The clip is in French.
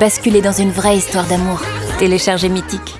Basculer dans une vraie histoire d'amour. Téléchargez Mythique.